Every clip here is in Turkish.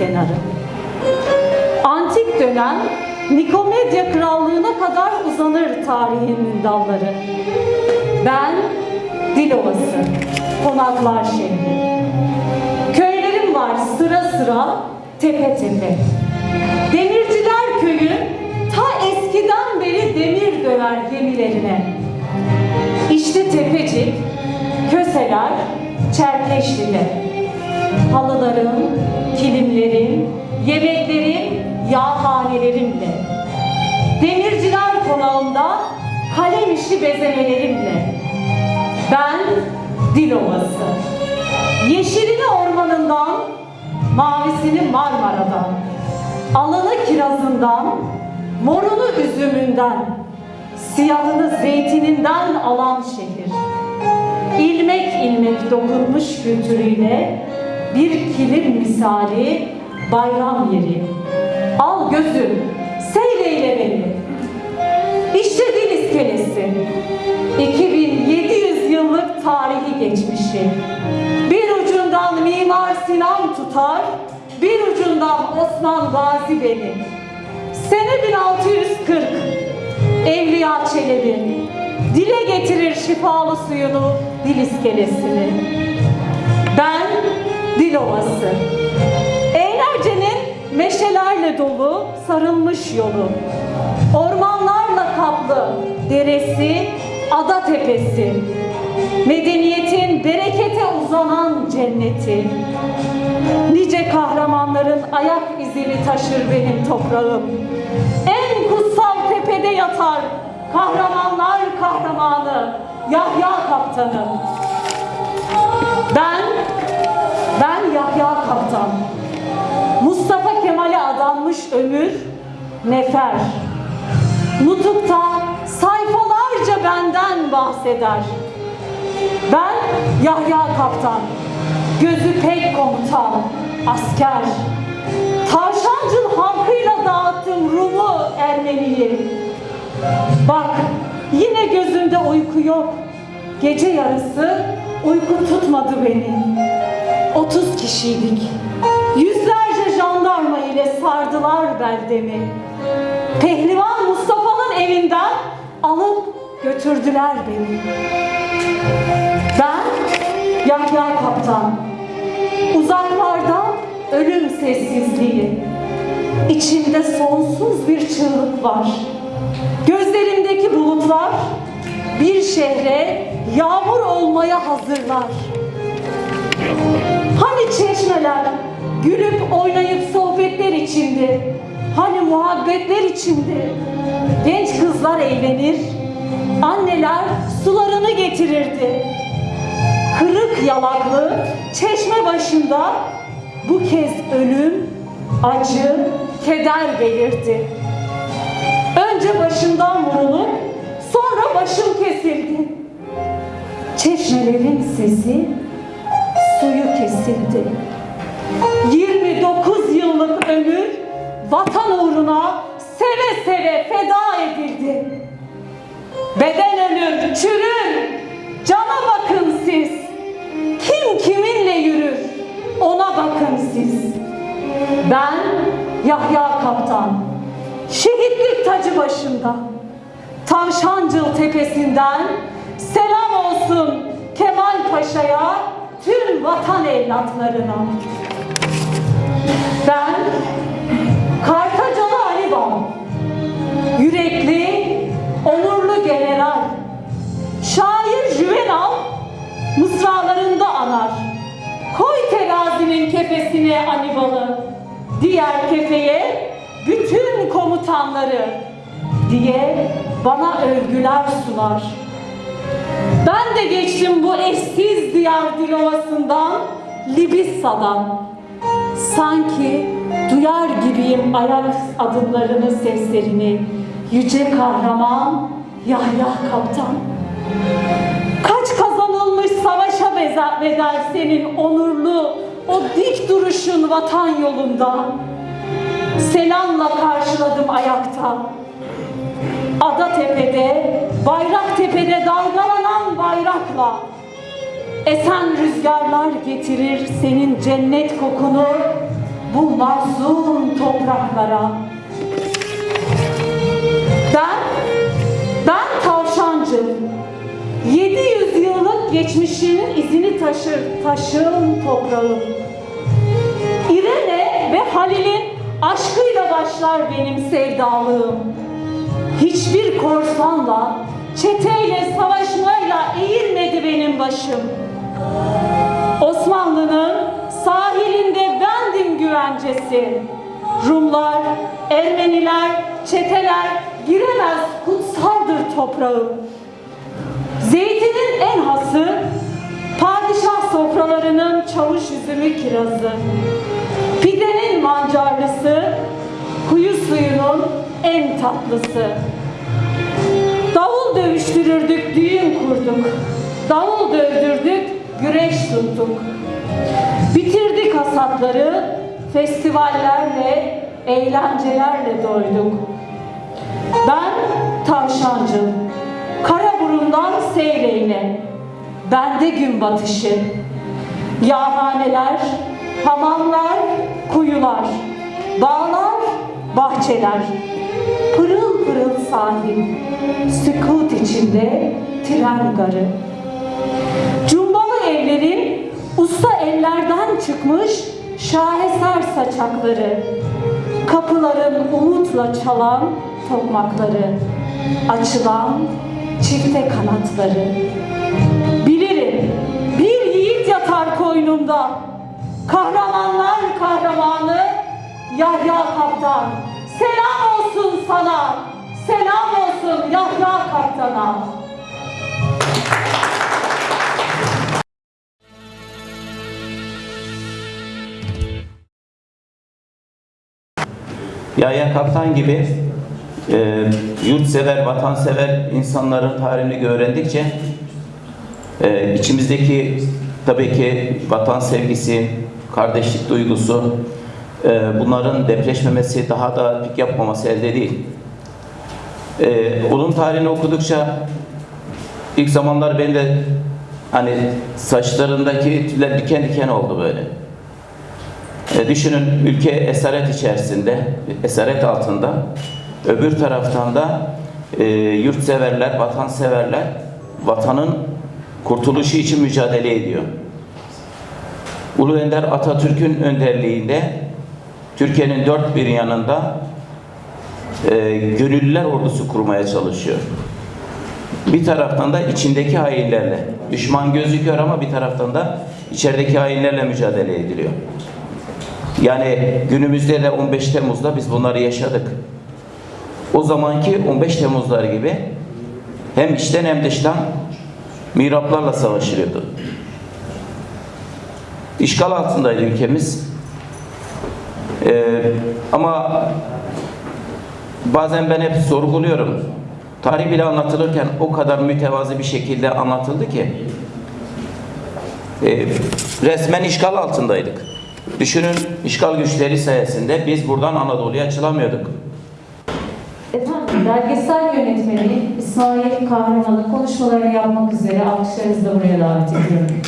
kenarı. Antik dönem Nikomedya Krallığı'na kadar uzanır tarihinin dalları. Ben Dilovası, Konaklar şehri. Köylerim var sıra sıra, tepe tepe. Demirciler köyü ta eskiden beri demir döver gemilerine. İşte Tepecik, Köseler, Çerkeşli'de. Halılarım, kilimlerim, yemeklerim, yağhanelerimle. Demirciler konağında kalem işi bezemelerimle. Ben Dilovası. Yeşilini ormanından, mavisini Marmara'dan, alını kirazından, morunu üzümünden, siyahını zeytininden alan şehir. İlmek ilmek dokunmuş kültürüyle bir kilim misali bayram yeri. Al gözüm, seyreyle beni. İşte dil iskelesi. 2700 yıllık tarihi geçmişi. Bir ucundan Mimar Sinan tutar, bir ucundan Osman Gazi beni. Sene 1640, Evliya Çelebi dile getirir şifalı suyunu dil iskelesini. Ben Dilovası. Eğlencenin meşelerle dolu sarılmış yolu. Ormanlarla kaplı deresi, ada tepesi. Medeniyetin berekete uzanan cenneti. Nice kahramanların ayak izini taşır benim toprağım. En kutsal tepede yatar kahramanlar kahramanı Yahya Kaptanı. Ben, ben Yahya Kaptan. Mustafa Kemal'e adanmış ömür, nefer. Nutuk'ta sayfalarca benden bahseder. Ben Yahya Kaptan, gözü pek komutan, asker. Tavşancıl halkıyla dağıttım Rum'u, Ermeni'yi. Bak yine gözümde uyku yok. Gece yarısı uyku tutmadı beni. 30 kişiydik. Yüzlerce jandarma ile sardılar beldemi. Pehlivan Mustafa'nın evinden alıp götürdüler beni. Ben Yahya Kaptan. Uzaklarda ölüm sessizliği. İçimde sonsuz bir çığlık var. Gözlerimdeki bulutlar bir şehre yağmur olmaya hazırlar. Hani çeşmeler gülüp oynayıp sohbetler içinde, hani muhabbetler içinde genç kızlar eğlenir, anneler sularını getirirdi. Kırık yalaklı çeşme başında bu kez ölüm, acı, keder belirdi. Önce başımdan vurulup sonra başım kesildi. Çeşmelerin sesi kesildi. 29 yıllık ömür vatan uğruna seve seve feda edildi. Beden ölür, çürür. Cana bakın siz. Kim kiminle yürür? Ona bakın siz. Ben Yahya Kaptan. Şehitlik tacı başında. Tavşancıl tepesinden selam olsun Kemal Paşa'ya, tüm vatan evlatlarına. Ben Kartacalı Ali Baba. Yürekli, onurlu general. Şair Juvenal mısralarında anar. Koy terazinin kefesine Anibal'ı, diğer kefeye bütün komutanları diye bana övgüler sunar. Ben de geçtim bu eşsiz diyar Dilovası'ndan, Libissa'dan. Sanki duyar gibiyim ayak adımlarının seslerini. Yüce kahraman Yahya Kaptan. Kaç kazanılmış savaşa bedel senin onurlu o dik duruşun vatan yolunda. Selamla karşıladım ayakta. Ada tepede, bayrak tepede dalgalanan bayrakla esen rüzgarlar getirir senin cennet kokunu bu masum topraklara. Ben, ben tavşancı. 700 yıllık geçmişinin izini taşır, taşığım toprağım. İrene ve Halil'in aşkıyla başlar benim sevdalığım. Hiçbir korsanla, çeteyle, savaşmayla eğilmedi benim başım. Osmanlı'nın sahilinde bendim güvencesi. Rumlar, Ermeniler, çeteler giremez kutsaldır toprağım. Zeytinin en hası, padişah sofralarının çavuş üzümü kirazı. Pidenin mancarlısı, kuyu suyunun en tatlısı. Davul dövüştürürdük, düğün kurduk. Davul dövdürdük, güreş tuttuk. Bitirdik hasatları, festivallerle, eğlencelerle doyduk. Ben tavşancı, Karaburun'dan Seyreğine, bende gün batışı. Yağhaneler, hamamlar, kuyular, bağlar, bahçeler, pırıl pırıl sahil, sükut içinde tren garı. Cumbalı evlerin usta ellerden çıkmış şaheser saçakları, kapıların umutla çalan tokmakları, açılan çifte kanatları. Bilirim bir yiğit yatar koynumda, kahramanlar kahramanı Yahya Kaptan. Selam olsun sana, selam olsun Yahya Kaptan'a. Yahya Kaptan gibi e, yurtsever, vatansever insanların tarihini öğrendikçe e, içimizdeki tabii ki vatan sevgisi, kardeşlik duygusu bunların depreşmemesi, daha da pik yapmaması elde değil. E, onun tarihini okudukça ilk zamanlar ben de hani saçlarındaki tüyler diken diken oldu böyle. E, düşünün ülke esaret içerisinde, esaret altında. Öbür taraftan da e, yurtseverler, vatanseverler vatanın kurtuluşu için mücadele ediyor. Ulu Önder Atatürk'ün önderliğinde Türkiye'nin dört bir yanında e, gönüllüler ordusu kurmaya çalışıyor. Bir taraftan da içindeki hainlerle, düşman gözüküyor ama bir taraftan da içerideki hainlerle mücadele ediliyor. Yani günümüzde de 15 Temmuz'da biz bunları yaşadık. O zamanki 15 Temmuzlar gibi hem içten hem dıştan mihraplarla savaşılıyordu. İşgal altındaydı ülkemiz. Ee, ama bazen ben hep sorguluyorum. Tarih bile anlatılırken o kadar mütevazi bir şekilde anlatıldı ki e, resmen işgal altındaydık. Düşünün işgal güçleri sayesinde biz buradan Anadolu'ya açılamıyorduk. Efendim, belgesel yönetmeni İsmail Kahraman'ın konuşmalarını yapmak üzere alkışlarınızı da buraya davet ediyorum.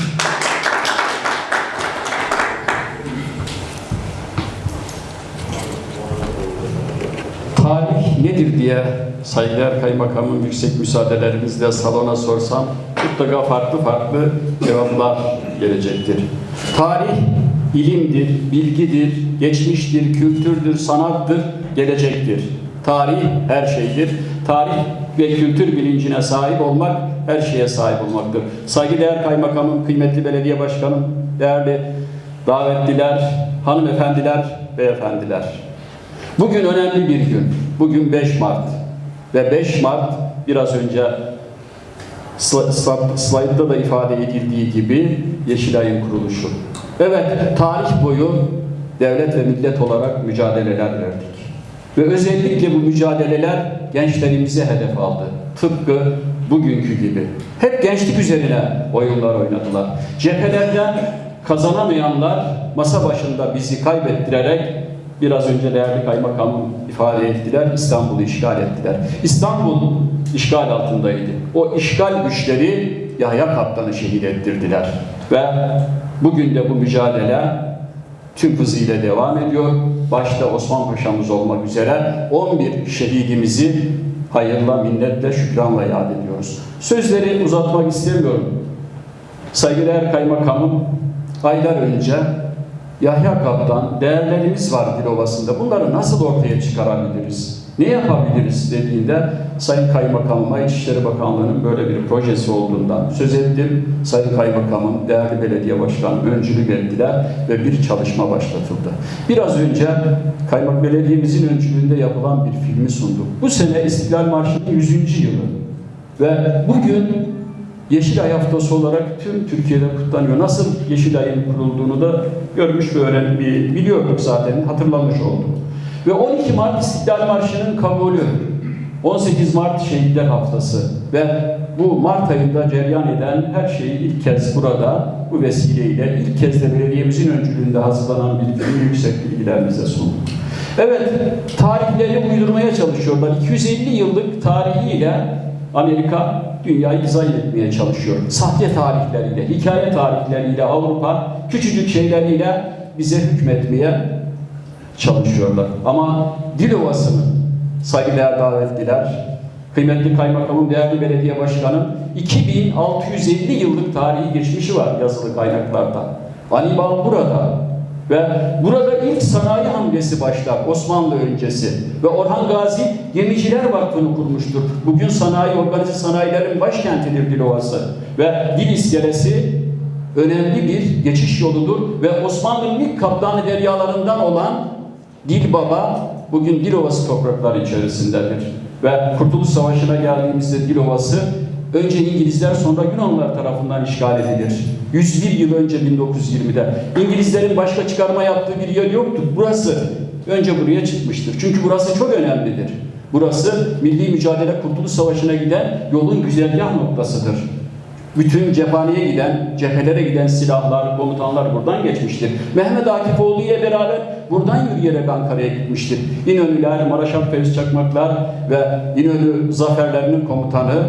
Tarih nedir diye saygıdeğer kaymakamın yüksek müsaadelerimizle salona sorsam mutlaka farklı farklı cevaplar gelecektir. Tarih ilimdir, bilgidir, geçmiştir, kültürdür, sanattır, gelecektir. Tarih her şeydir. Tarih ve kültür bilincine sahip olmak her şeye sahip olmaktır. Saygıdeğer kaymakamım, kıymetli belediye başkanım, değerli davetliler, hanımefendiler, beyefendiler. Bugün önemli bir gün. Bugün 5 Mart. Ve 5 Mart biraz önce sla- sla- slaytta da ifade edildiği gibi Yeşilay'ın kuruluşu. Evet, tarih boyu devlet ve millet olarak mücadeleler verdik. Ve özellikle bu mücadeleler gençlerimize hedef aldı. Tıpkı bugünkü gibi. Hep gençlik üzerine oyunlar oynadılar. Cephelerden kazanamayanlar masa başında bizi kaybettirerek biraz önce değerli kaymakamım ifade ettiler, İstanbul'u işgal ettiler. İstanbul işgal altındaydı. O işgal güçleri Yahya Kaptan'ı şehit ettirdiler. Ve bugün de bu mücadele tüm hızıyla devam ediyor. Başta Osman Paşa'mız olmak üzere 11 şehidimizi hayırla, minnetle, şükranla yad ediyoruz. Sözleri uzatmak istemiyorum. Saygıdeğer Kaymakamım aylar önce Yahya Kaptan değerlerimiz var Dilovası'nda. Bunları nasıl ortaya çıkarabiliriz? Ne yapabiliriz dediğinde Sayın Kaymakamıma İçişleri Bakanlığı'nın böyle bir projesi olduğundan söz ettim. Sayın Kaymakamım, değerli belediye başkanım öncülük ettiler ve bir çalışma başlatıldı. Biraz önce Kaymak Belediye'mizin öncülüğünde yapılan bir filmi sunduk. Bu sene İstiklal Marşı'nın 100. yılı ve bugün Yeşilay Haftası olarak tüm Türkiye'de kutlanıyor. Nasıl Yeşilay'ın kurulduğunu da görmüş ve öğren, bi- biliyorduk zaten, hatırlamış olduk. Ve 12 Mart İstiklal Marşı'nın kabulü, 18 Mart Şehitler Haftası ve bu Mart ayında cereyan eden her şeyi ilk kez burada bu vesileyle ilk kez de belediyemizin öncülüğünde hazırlanan bilgileri yüksek bilgilerimize sunduk. Evet, tarihleri uydurmaya çalışıyorlar. 250 yıllık tarihiyle Amerika dünyayı dizayn etmeye çalışıyor. Sahte tarihleriyle, hikaye tarihleriyle Avrupa küçücük şeyleriyle bize hükmetmeye çalışıyorlar. Ama Dilovası'nın saygıdeğer davetliler, kıymetli kaymakamım, değerli belediye başkanım 2650 yıllık tarihi geçmişi var yazılı kaynaklarda. Anibal burada ve burada ilk sanayi hamlesi başlar Osmanlı öncesi ve Orhan Gazi Gemiciler Vakfı'nı kurmuştur. Bugün sanayi, organize sanayilerin başkentidir Dilovası ve dil iskelesi önemli bir geçiş yoludur ve Osmanlı'nın ilk kaptanı deryalarından olan Dil Baba bugün Dilovası toprakları içerisindedir. Ve Kurtuluş Savaşı'na geldiğimizde Dilovası önce İngilizler sonra Yunanlılar tarafından işgal edilir. 101 yıl önce 1920'de. İngilizlerin başka çıkarma yaptığı bir yer yoktur. Burası önce buraya çıkmıştır. Çünkü burası çok önemlidir. Burası milli mücadele Kurtuluş Savaşı'na giden yolun güzergah noktasıdır. Bütün cephaneye giden, cephelere giden silahlar, komutanlar buradan geçmiştir. Mehmet Akifoğlu ile beraber buradan yürüyerek Ankara'ya gitmiştir. İnönüler, Maraşal Fevzi Çakmaklar ve İnönü zaferlerinin komutanı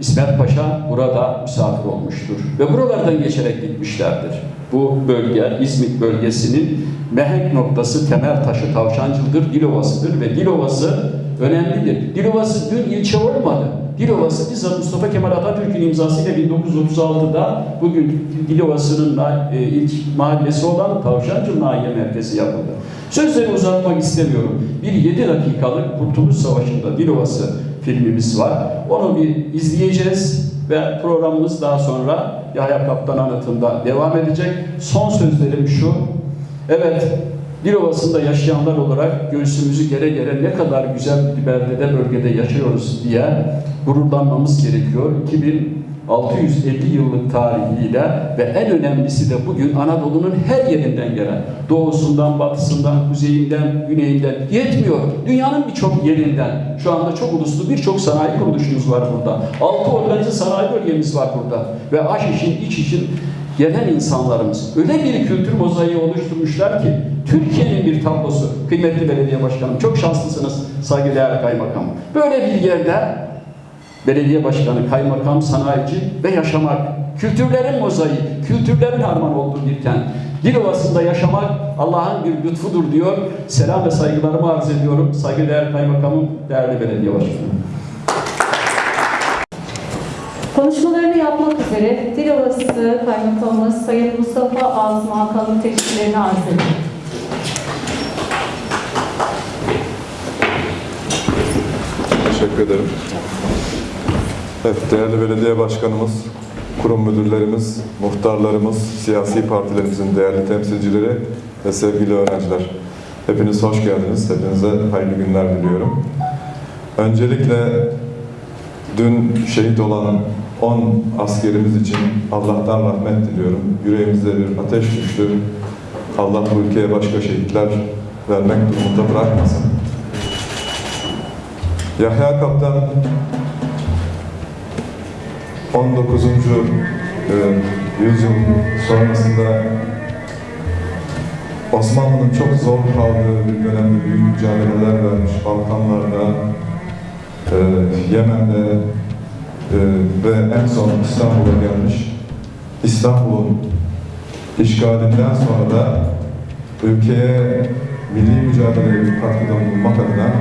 İsmet Paşa burada misafir olmuştur. Ve buralardan geçerek gitmişlerdir. Bu bölge, İzmit bölgesinin mehenk noktası, temel taşı Tavşancıl'dır, Dilovası'dır ve Dilovası önemlidir. Dilovası dün ilçe olmadı. Dilovası bizzat Mustafa Kemal Atatürk'ün imzasıyla 1936'da bugün Dilovası'nın e, ilk mahallesi olan Tavşancıl Nahiye Merkezi yapıldı. Sözleri uzatmak istemiyorum. Bir 7 dakikalık Kurtuluş Savaşı'nda Dilovası filmimiz var. Onu bir izleyeceğiz ve programımız daha sonra Yahya Kaptan anıtında devam edecek. Son sözlerim şu. Evet, Dilovası'nda yaşayanlar olarak göğsümüzü gere gere ne kadar güzel bir beldede, bölgede yaşıyoruz diye gururlanmamız gerekiyor. 2650 yıllık tarihiyle ve en önemlisi de bugün Anadolu'nun her yerinden gelen, doğusundan, batısından, kuzeyinden, güneyinden yetmiyor. Dünyanın birçok yerinden, şu anda çok uluslu birçok sanayi kuruluşumuz var burada. Altı organize sanayi bölgemiz var burada. Ve aş için, iç için gelen insanlarımız öyle bir kültür mozaiği oluşturmuşlar ki Türkiye'nin bir tablosu. Kıymetli belediye başkanım çok şanslısınız saygıdeğer kaymakam. Böyle bir yerde belediye başkanı, kaymakam, sanayici ve yaşamak. Kültürlerin mozaiği, kültürlerin harman olduğu bir kent. Dilovası'nda yaşamak Allah'ın bir lütfudur diyor. Selam ve saygılarımı arz ediyorum. Saygıdeğer kaymakamım, değerli belediye başkanım. Konuşmalarını yapmak üzere Dilovası Kaymakamımız Sayın Mustafa Azmi Hakan'ın teşekkürlerini arz ediyorum. Teşekkür ederim. Evet, değerli belediye başkanımız, kurum müdürlerimiz, muhtarlarımız, siyasi partilerimizin değerli temsilcileri ve sevgili öğrenciler. Hepiniz hoş geldiniz. Hepinize hayırlı günler diliyorum. Öncelikle dün şehit olan 10 askerimiz için Allah'tan rahmet diliyorum. Yüreğimizde bir ateş düştü. Allah bu ülkeye başka şehitler vermek durumunda bırakmasın. Yahya Kaptan 19. e, yüzyıl sonrasında Osmanlı'nın çok zor kaldığı bir dönemde büyük mücadeleler vermiş. Balkanlarda, e, Yemen'de e, ve en son İstanbul'a gelmiş. İstanbul'un işgalinden sonra da ülkeye milli mücadeleye katkıda bulunmak adına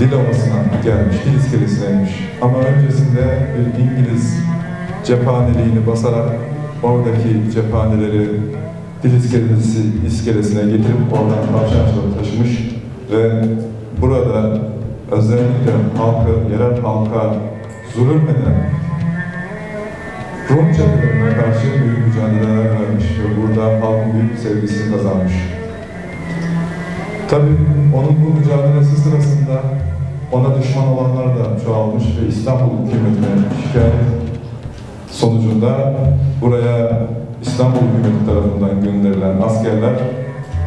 dil ovasına gelmiş, dil iskelesine Ama öncesinde bir İngiliz cephaneliğini basarak oradaki cephaneleri dil iskelesi, iskelesine getirip oradan tavşancıları taşımış ve burada özellikle halkı, yerel halka zulüm eden Rum çetelerine karşı büyük mücadeleler vermiş ve burada halkın büyük sevgisini kazanmış. Tabii onun bu mücadelesi sırasında ona düşman olanlar da çoğalmış ve İstanbul hükümetine şikayet sonucunda buraya İstanbul hükümeti tarafından gönderilen askerler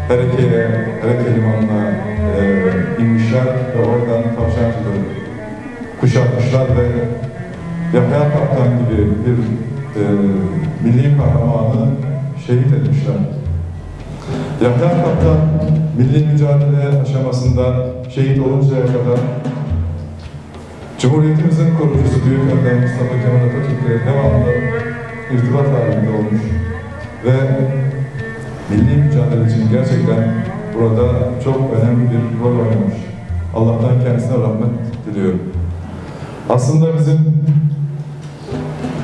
Hereke'ye, Hereke limanına e, inmişler ve oradan tavşancıları kuşatmışlar ve Yahya Kaptan gibi bir e, milli kahramanı şehit etmişler. Yahya Kaptan milli mücadele aşamasında şehit oluncaya kadar Cumhuriyetimizin kurucusu Büyük Önder Mustafa Kemal Atatürk'le devamlı irtibat halinde olmuş ve milli mücadele için gerçekten burada çok önemli bir rol oynamış. Allah'tan kendisine rahmet diliyorum. Aslında bizim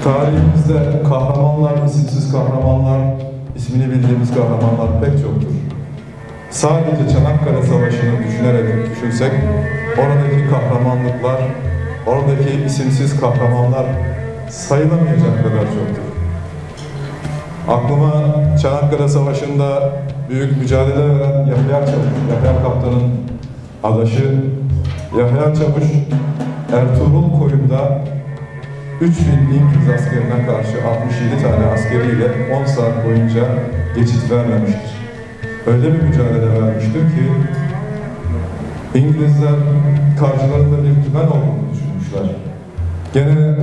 tarihimizde kahramanlar, isimsiz kahramanlar, ismini bildiğimiz kahramanlar pek çoktur. Sadece Çanakkale Savaşı'nı düşünerek düşünsek, oradaki kahramanlıklar, oradaki isimsiz kahramanlar sayılamayacak kadar çoktur. Aklıma Çanakkale Savaşı'nda büyük mücadele veren Yahya Çavuş, Yahya Kaptan'ın adaşı Yahya Çavuş, Ertuğrul koyunda 3000 İngiliz askerine karşı 67 tane askeriyle 10 saat boyunca geçit vermemiştir. Öyle bir mücadele vermiştir ki İngilizler karşılarında bir tümen olduğunu düşünmüşler. Gene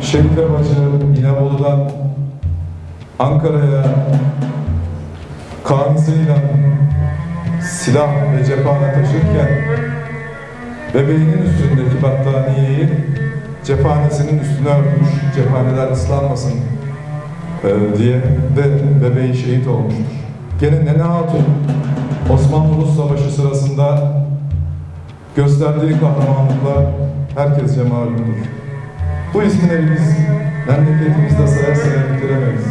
Şerife Bacı İnebolu'dan Ankara'ya kanısıyla silah ve cephane taşırken bebeğinin üstündeki battaniyeyi cephanesinin üstüne örtmüş, cephaneler ıslanmasın e, diye ve bebeği şehit olmuştur. Gene Nene Hatun Osmanlı-Rus Savaşı sırasında gösterdiği kahramanlıklar herkesce malumdur. Bu isimleri biz memleketimizde saya saya bitiremeyiz.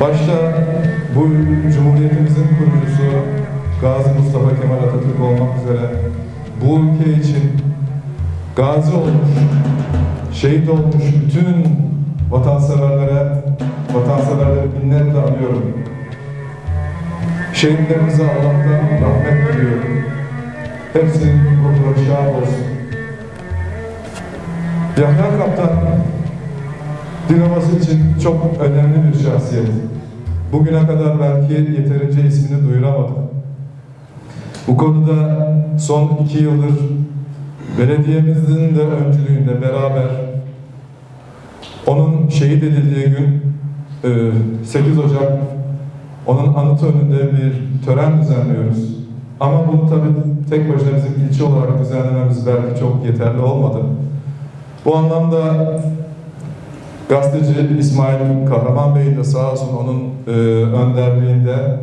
Başta bu Cumhuriyetimizin kurucusu Gazi Mustafa Kemal Atatürk olmak üzere bu ülke için gazi olmuş, şehit olmuş bütün vatanseverlere, vatanseverleri minnetle anıyorum. Şehitlerimize Allah'tan rahmet diliyorum. Hepsinin ruhları şad olsun. Yahya Kaptan, Dinaması için çok önemli bir şahsiyet. Bugüne kadar belki yeterince ismini duyuramadık. Bu konuda son iki yıldır belediyemizin de öncülüğünde beraber onun şehit edildiği gün e, 8 Ocak onun anıtı önünde bir tören düzenliyoruz. Ama bunu tabii tek başına bizim ilçe olarak düzenlememiz belki çok yeterli olmadı. Bu anlamda gazeteci İsmail Kahraman Bey de sağ olsun onun e, önderliğinde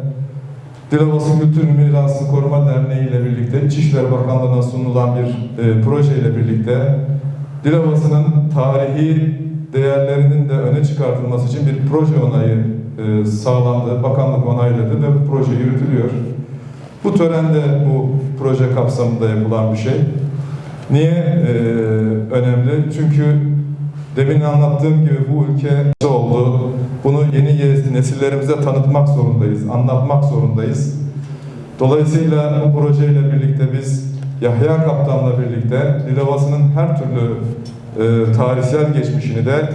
Dilovası Kültür Mirası Koruma Derneği ile birlikte İçişleri Bakanlığı'na sunulan bir e, proje ile birlikte Dilovası'nın tarihi değerlerinin de öne çıkartılması için bir proje onayı e, sağlandı. Bakanlık onayladı ve bu proje yürütülüyor. Bu törende bu proje kapsamında yapılan bir şey. Niye e, önemli? Çünkü demin anlattığım gibi bu ülke oldu. Bunu yeni nesillerimize tanıtmak zorundayız, anlatmak zorundayız. Dolayısıyla bu projeyle birlikte biz Yahya Kaptan'la birlikte Dilovası'nın her türlü e, tarihsel geçmişini de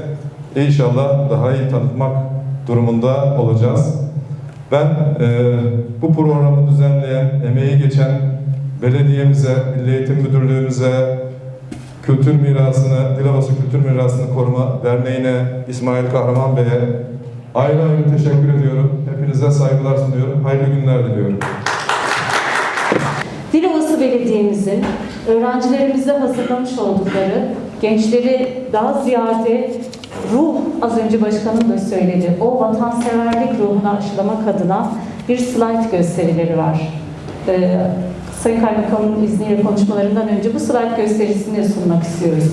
inşallah daha iyi tanıtmak durumunda olacağız. Ben e, bu programı düzenleyen, emeği geçen belediyemize, Milli Eğitim Müdürlüğümüze, Kültür Mirasını, Dilovası Kültür Mirasını Koruma Derneği'ne, İsmail Kahraman Bey'e ayrı ayrı teşekkür ediyorum. Hepinize saygılar sunuyorum. Hayırlı günler diliyorum. Dilovası Belediye'mizin öğrencilerimizle hazırlamış oldukları gençleri daha ziyade ruh az önce başkanım da söyledi. O vatanseverlik ruhunu aşılamak adına bir slide gösterileri var. Ee, Sayın Kaymakamın izniyle konuşmalarından önce bu slide gösterisini sunmak istiyoruz.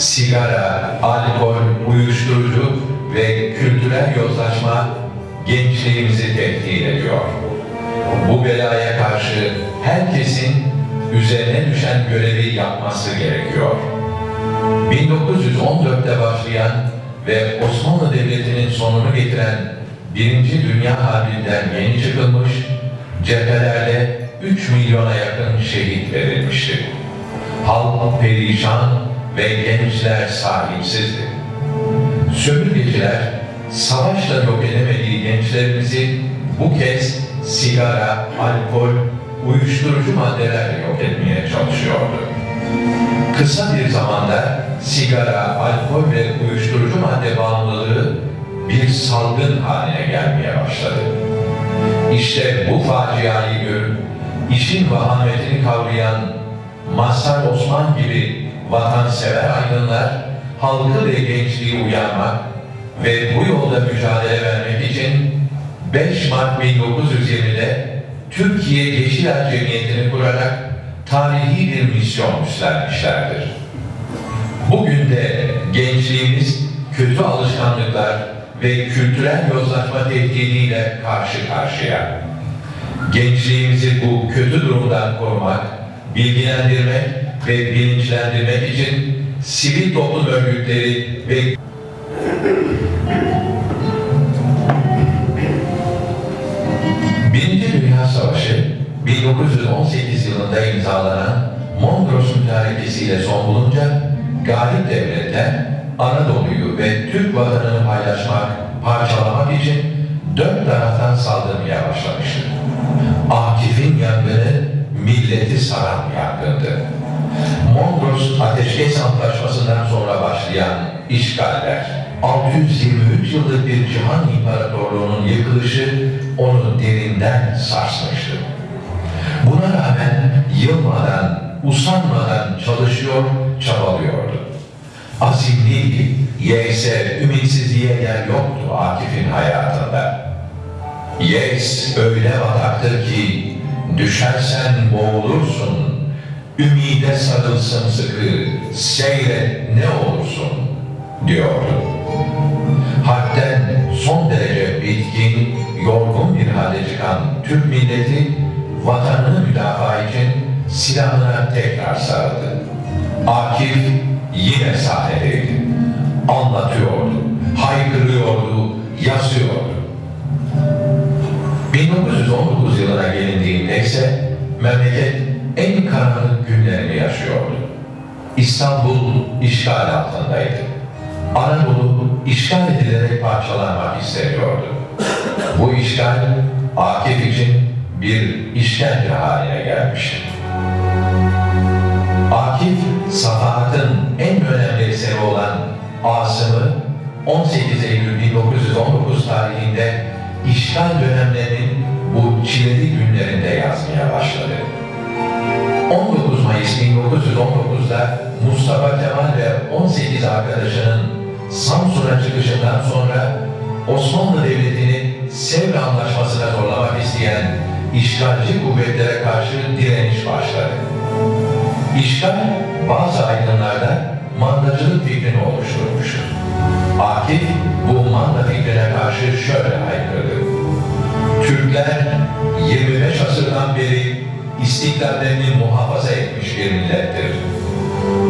sigara, alkol, uyuşturucu ve kültürel yozlaşma gençliğimizi tehdit ediyor. Bu belaya karşı herkesin üzerine düşen görevi yapması gerekiyor. 1914'te başlayan ve Osmanlı Devleti'nin sonunu getiren Birinci Dünya Harbi'nden yeni çıkılmış, cephelerde 3 milyona yakın şehit verilmişti. Halk perişan ve gençler sahipsizdi. Sömürgeciler savaşla yok edemediği gençlerimizi bu kez sigara, alkol, uyuşturucu maddelerle yok etmeye çalışıyordu. Kısa bir zamanda sigara, alkol ve uyuşturucu madde bağımlılığı bir salgın haline gelmeye başladı. İşte bu faciayı görüp işin vahametini kavrayan Mazhar Osman gibi vatansever aydınlar halkı ve gençliği uyarmak ve bu yolda mücadele vermek için 5 Mart 1920'de Türkiye Yeşiler Cemiyeti'ni kurarak tarihi bir misyon üstlenmişlerdir. Bugün de gençliğimiz kötü alışkanlıklar ve kültürel yozlaşma tehdidiyle karşı karşıya. Gençliğimizi bu kötü durumdan korumak, bilgilendirmek ve bilinçlendirmek için sivil toplum örgütleri ve Birinci Dünya Savaşı 1918 yılında imzalanan Mondros Mütarekesi ile son bulunca galip devletler Anadolu'yu ve Türk vatanını paylaşmak, parçalamak için dört taraftan saldırmaya başlamıştı. Akif'in yangını milleti saran yangındı. Mondros Ateşkes Antlaşması'ndan sonra başlayan işgaller, 623 yıllık bir cihan imparatorluğunun yıkılışı onu derinden sarsmıştı. Buna rağmen yılmadan, usanmadan çalışıyor, çabalıyordu. Azimliydi, yekse ümitsizliğe yer yoktu Akif'in hayatında. Yes öyle bataktır ki düşersen boğulursun. Ümide sarılsın sıkı, seyret ne olursun diyordu. Harpten son derece bitkin, yorgun bir halde çıkan Türk milleti vatanını müdafaa için silahına tekrar sarıldı. Akif yine sahnedeydi. Anlatıyordu, haykırıyordu, yazıyordu. 1919 yılına gelindiğinde ise memleket en karanlık günlerini yaşıyordu. İstanbul işgal altındaydı. Anadolu işgal edilerek parçalanmak isteniyordu. Bu işgal Akif için bir işkence haline gelmişti. Akif, Safahat'ın en önemli eseri olan Asım'ı 18 Eylül 1919 tarihinde işgal dönemlerinin bu çileli günlerinde yazmaya başladı. 19 Mayıs 1919'da Mustafa Kemal ve 18 arkadaşının Samsun'a çıkışından sonra Osmanlı Devleti'ni Sevr Anlaşması'na zorlamak isteyen işgalci kuvvetlere karşı direniş başladı. İşgal bazı aydınlarda mandacılık fikrini oluşturmuştu. Akif bu manda fikrine karşı şöyle haykırdı. Türkler 25 asırdan beri istiklallerini muhafaza etmiş bir millettir.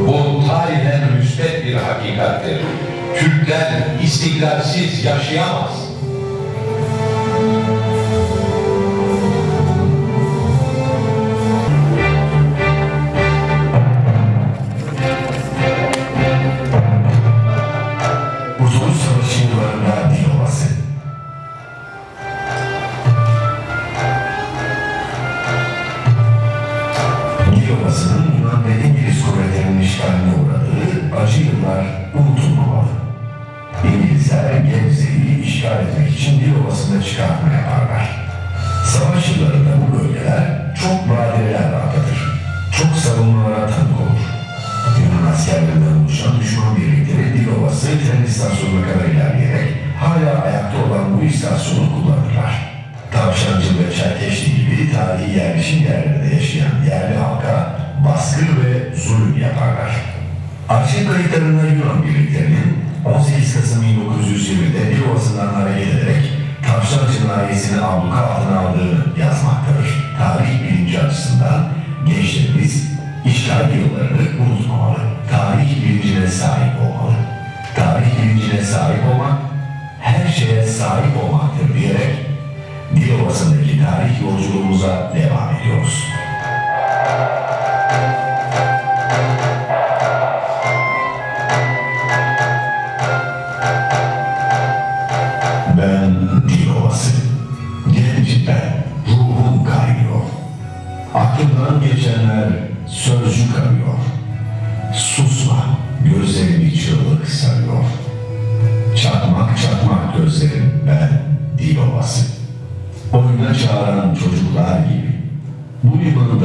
Bu tarihen müsbet bir hakikattir. Türkler istiklalsiz yaşayamaz. Zulüm yaparlar. Arşiv kayıtlarında Yunan birliklerinin 18 Kasım 1920'de Dilovası'ndan hareket ederek Tavşan cinayetini abluka altına aldığını yazmaktadır. Tarih bilinci açısından gençlerimiz işgal yıllarını unutmamalı. Tarih bilincine sahip olmalı. Tarih bilincine sahip olmak, her şeye sahip olmaktır diyerek Dilovası'ndaki tarih yolculuğumuza devam ediyoruz.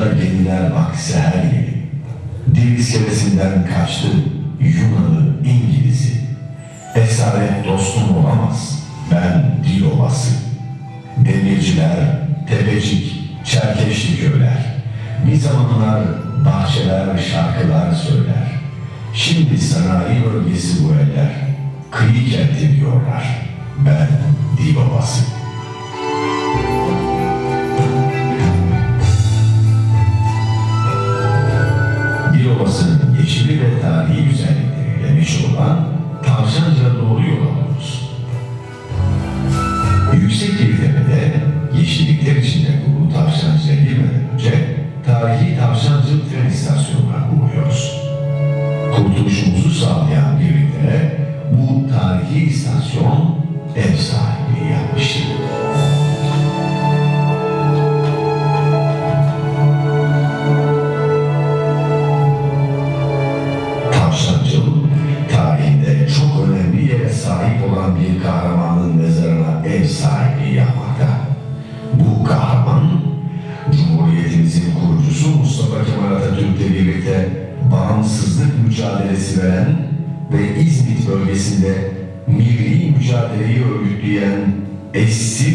Limanda gemiler bak seher gibi. Dil iskelesinden kaçtı Yunan'ı, İngiliz'i. Esaret dostum olamaz. Ben dil ovası. Demirciler, tepecik, çerkeşli köyler. Bir zamanlar bahçeler, şarkılar söyler. Şimdi sanayi bölgesi bu eller. Kıyı kenti diyorlar. Ben dil ovası. Yeşili ve tarihi güzellikleriyle meşhur olan Tavşanca doğru yol alıyoruz. Yüksek bir tepede yeşillikler içinde kurulu Tavşancı'ya girmeden önce tarihi Tavşancı tren istasyonuna uğruyoruz. Örgütleyen eşsiz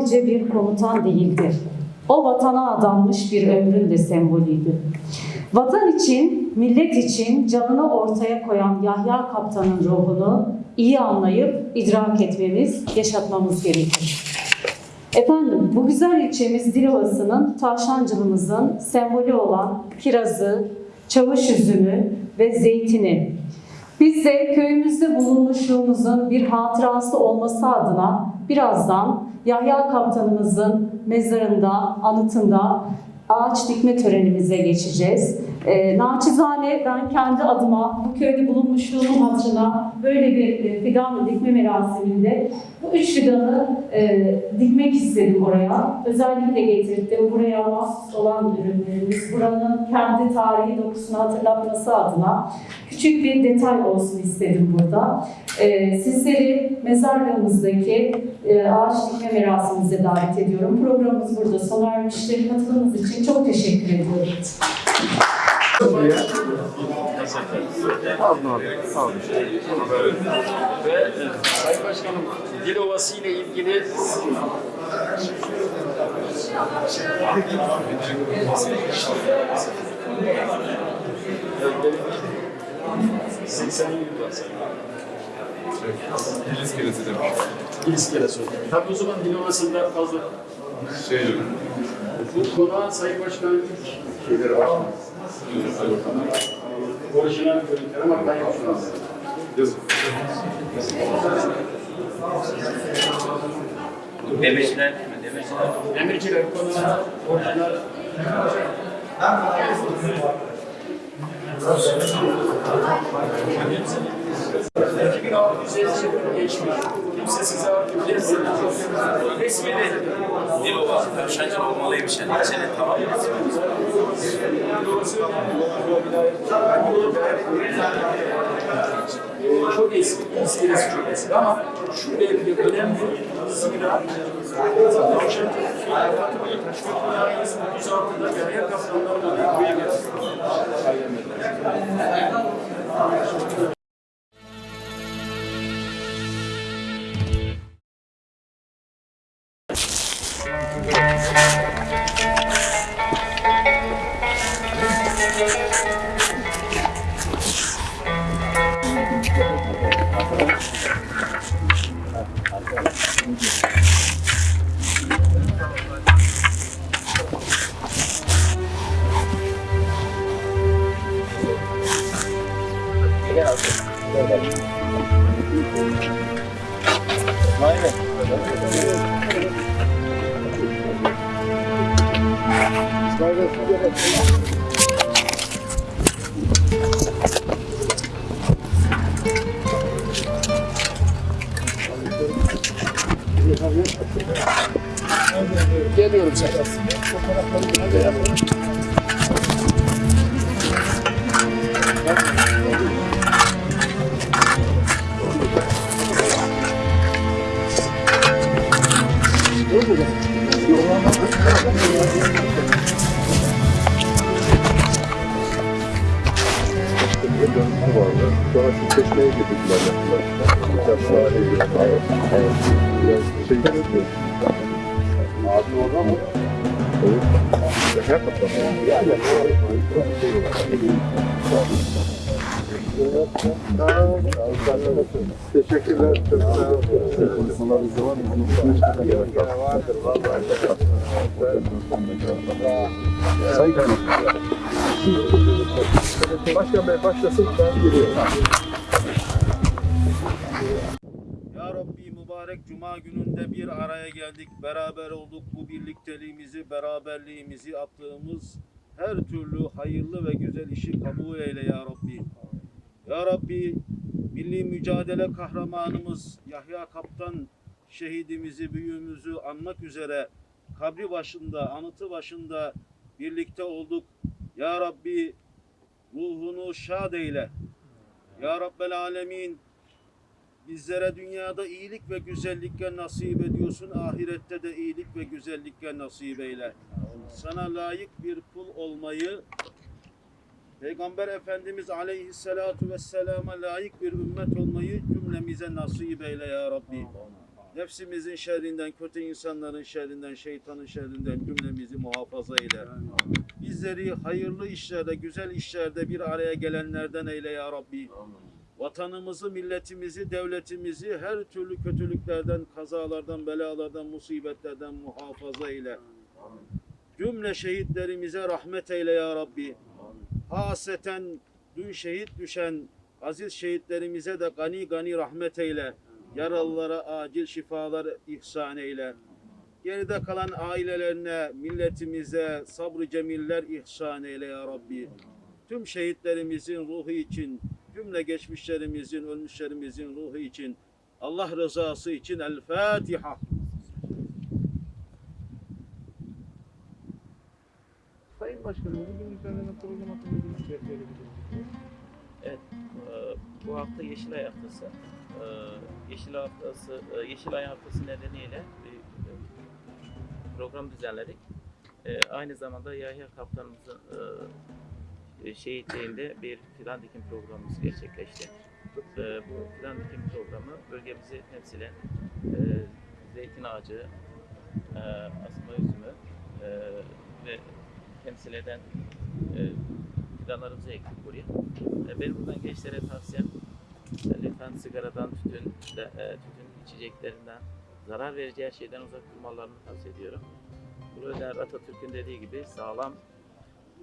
sadece bir komutan değildir. O vatana adanmış bir ömrün de sembolüydü. Vatan için, millet için canını ortaya koyan Yahya Kaptan'ın ruhunu iyi anlayıp idrak etmemiz, yaşatmamız gerekir. Efendim, bu güzel ilçemiz Dilovası'nın tavşancılığımızın sembolü olan kirazı, çavuş üzümü ve zeytini biz de köyümüzde bulunmuşluğumuzun bir hatırası olması adına birazdan Yahya Kaptanımızın mezarında, anıtında ağaç dikme törenimize geçeceğiz. E, naçizane ben kendi adıma bu köyde bulunmuşluğumun hatırına böyle bir e, fidan dikme merasiminde bu üç fidanı e, dikmek istedim oraya. Özellikle getirdim. Buraya mahsus olan ürünlerimiz, buranın kendi tarihi dokusunu hatırlatması adına küçük bir detay olsun istedim burada. E, sizleri mezarlığımızdaki e, ağaç dikme merasimimize davet ediyorum. Programımız burada sona ermiştir. Katılımınız için çok teşekkür ediyorum. Ve e, Sayın Başkanım, Dil Ovası ile ilgili Seksen yıl var sayın. İliz kiresi demiş. İlişkiyle söyleyeyim. Tabii o zaman Dil Ovası'nda fazla Şey Bu konuğa Sayın Başkanım ilk şeyleri var. Orijinal görüntüler ama ben yapıyorum. Yazın. Demirciler değil mi? Demirciler. Demirciler. Orijinal. Ben 2600 geçmiş. Kimse size artık resmi değil. Değil baba, tavşancı olmalıymış yani. Geçene tamam. Dolayısıyla bu çok eski, iskelesi çok eski ama şu belki önemli zira Tavşan Fatıma'yı Taşköprü Dairesi'nin 36'da bir ayak kaptanlarına bir köye getirdi. Sonra şu mı? Teşekkürler. Çok sağ olun. Sayın Kaymakam. Başkan Bey başlasın ben geliyorum. Ya Rabbi mübarek cuma gününde bir araya geldik, beraber olduk. Bu birlikteliğimizi, beraberliğimizi yaptığımız her türlü hayırlı ve güzel işi kabul eyle ya Rabbi. Ya Rabbi milli mücadele kahramanımız Yahya Kaptan şehidimizi, büyüğümüzü anmak üzere kabri başında, anıtı başında birlikte olduk. Ya Rabbi ruhunu şad eyle. Ya Rabbel Alemin Bizlere dünyada iyilik ve güzellikle nasip ediyorsun. Ahirette de iyilik ve güzellikle nasip eyle. Sana layık bir kul olmayı, Peygamber Efendimiz Aleyhisselatu Vesselam'a layık bir ümmet olmayı cümlemize nasip eyle ya Rabbi. Nefsimizin şerrinden, kötü insanların şerrinden, şeytanın şerrinden cümlemizi muhafaza eyle. Bizleri hayırlı işlerde, güzel işlerde bir araya gelenlerden eyle ya Rabbi vatanımızı, milletimizi, devletimizi her türlü kötülüklerden, kazalardan, belalardan, musibetlerden muhafaza eyle. Cümle şehitlerimize rahmet eyle ya Rabbi. Haseten dün şehit düşen aziz şehitlerimize de gani gani rahmet eyle. Yaralılara acil şifalar ihsan eyle. Geride kalan ailelerine, milletimize sabrı cemiller ihsan eyle ya Rabbi. tüm şehitlerimizin ruhu için, cümle geçmişlerimizin, ölmüşlerimizin ruhu için, Allah rızası için El Fatiha. Sayın Başkanım, bugün düzenlenen program hakkında bir şey? Evet, e, bu hafta Yeşilay Haftası. E, Yeşilay Haftası, e, Yeşilay Haftası nedeniyle bir e, program düzenledik. Aynı zamanda Yahya Kaptanımızın şehitliğinde bir fidan dikim programımız gerçekleşti. Bu fidan dikim programı bölgemizi temsilen e, zeytin ağacı, asma üzümü ve temsil eden e, fidanlarımızı ektik buraya. E, Benim buradan gençlere tavsiyem lütfen sigaradan, tütün, de, e, tütün içeceklerinden, zarar verici her şeyden uzak durmalarını tavsiye ediyorum. Bu öder Atatürk'ün dediği gibi sağlam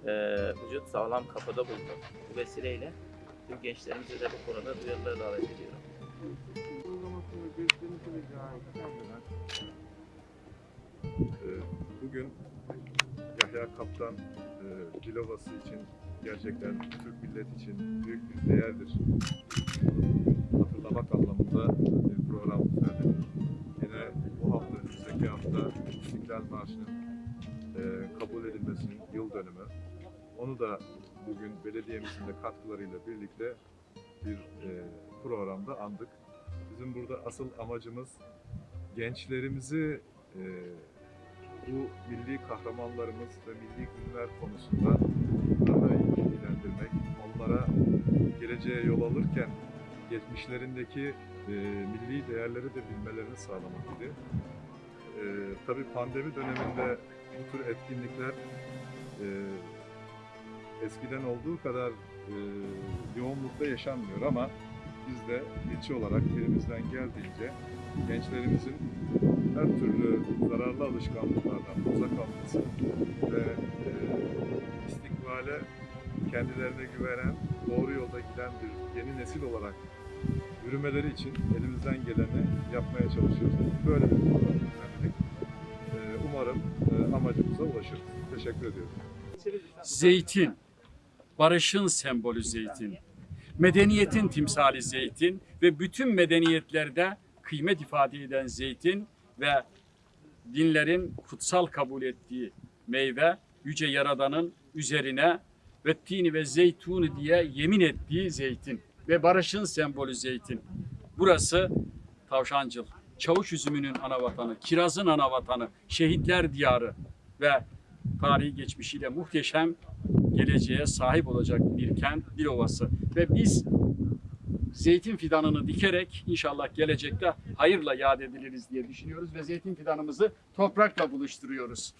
e, vücut sağlam kapıda bulunur. Bu vesileyle tüm gençlerimizi de bu konuda duyarlılığa davet ediyorum. Ee, Bugün Yahya Kaptan e, Dilovası için gerçekten Türk milleti için büyük bir değerdir. Hatırlamak anlamında bir program düzenledik. Yine bu hafta, önümüzdeki hafta İstiklal Marşı'nın e, kabul edilmesinin yıl dönümü. Onu da bugün belediyemizin de katkılarıyla birlikte bir e, programda andık. Bizim burada asıl amacımız gençlerimizi e, bu milli kahramanlarımız ve milli günler konusunda daha iyi bilgilendirmek, onlara geleceğe yol alırken geçmişlerindeki e, milli değerleri de bilmelerini sağlamak idi. E, tabii pandemi döneminde bu tür etkinlikler e, eskiden olduğu kadar e, yoğunlukta yaşanmıyor ama biz de ilçe olarak elimizden geldiğince gençlerimizin her türlü zararlı alışkanlıklardan uzak kalması ve e, istikbale kendilerine güvenen, doğru yolda giden bir yeni nesil olarak yürümeleri için elimizden geleni yapmaya çalışıyoruz. Böyle bir program. E, umarım e, amacımıza ulaşırız. Teşekkür ediyorum. Zeytin, barışın sembolü zeytin, medeniyetin timsali zeytin ve bütün medeniyetlerde kıymet ifade eden zeytin ve dinlerin kutsal kabul ettiği meyve yüce yaradanın üzerine ve tini ve zeytunu diye yemin ettiği zeytin ve barışın sembolü zeytin. Burası Tavşancıl, çavuş üzümünün ana vatanı, kirazın ana vatanı, şehitler diyarı ve tarihi geçmişiyle muhteşem geleceğe sahip olacak bir kent, Dilovası. Ve biz zeytin fidanını dikerek inşallah gelecekte hayırla yad ediliriz diye düşünüyoruz ve zeytin fidanımızı toprakla buluşturuyoruz.